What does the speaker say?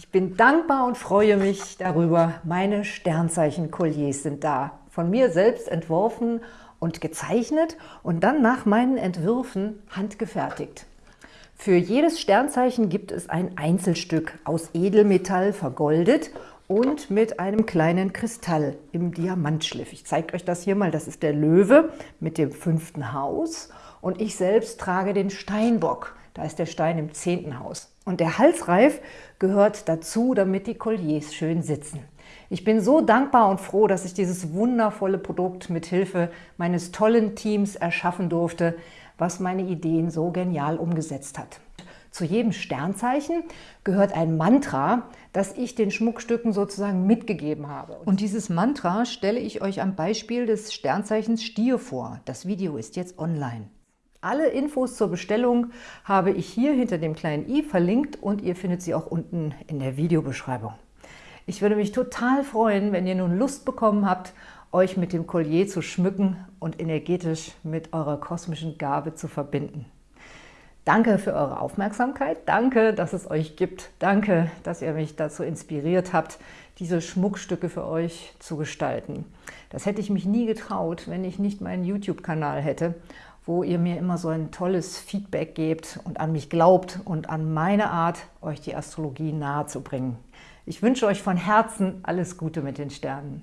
Ich bin dankbar und freue mich darüber. Meine Sternzeichen-Kolliers sind da. Von mir selbst entworfen und gezeichnet und dann nach meinen Entwürfen handgefertigt. Für jedes Sternzeichen gibt es ein Einzelstück aus Edelmetall vergoldet und mit einem kleinen Kristall im Diamantschliff. Ich zeige euch das hier mal. Das ist der Löwe mit dem fünften Haus und ich selbst trage den Steinbock. Da ist der Stein im zehnten Haus. Und der Halsreif gehört dazu, damit die Colliers schön sitzen. Ich bin so dankbar und froh, dass ich dieses wundervolle Produkt mit Hilfe meines tollen Teams erschaffen durfte, was meine Ideen so genial umgesetzt hat. Zu jedem Sternzeichen gehört ein Mantra, das ich den Schmuckstücken sozusagen mitgegeben habe. Und dieses Mantra stelle ich euch am Beispiel des Sternzeichens Stier vor. Das Video ist jetzt online. Alle Infos zur Bestellung habe ich hier hinter dem kleinen i verlinkt und ihr findet sie auch unten in der Videobeschreibung. Ich würde mich total freuen, wenn ihr nun Lust bekommen habt, euch mit dem Collier zu schmücken und energetisch mit eurer kosmischen Gabe zu verbinden. Danke für eure Aufmerksamkeit, danke, dass es euch gibt, danke, dass ihr mich dazu inspiriert habt, diese Schmuckstücke für euch zu gestalten. Das hätte ich mich nie getraut, wenn ich nicht meinen YouTube-Kanal hätte, wo ihr mir immer so ein tolles Feedback gebt und an mich glaubt und an meine Art, euch die Astrologie nahe zu bringen. Ich wünsche euch von Herzen alles Gute mit den Sternen.